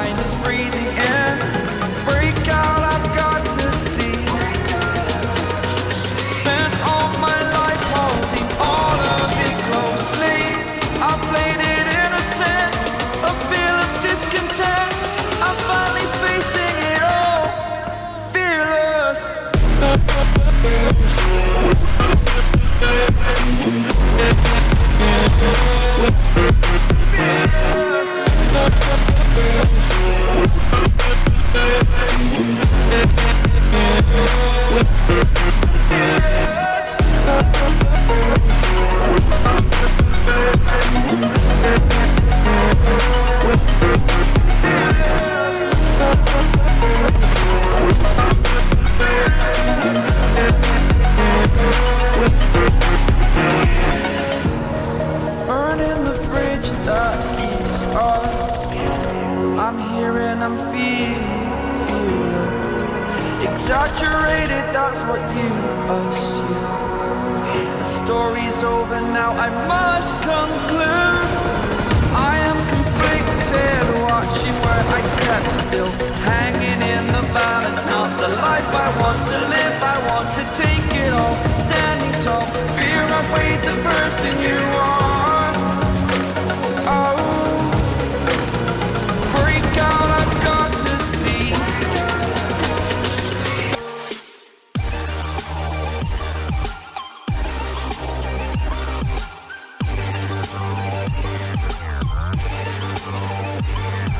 that my mind is I'm here and I'm feeling, feeling Exaggerated, that's what you assume. The story's over now, I must conclude. I am conflicted, watching where I step still. Hanging in the balance, not the life I want to live. I want to take it all, standing tall. Fear I weighed the person you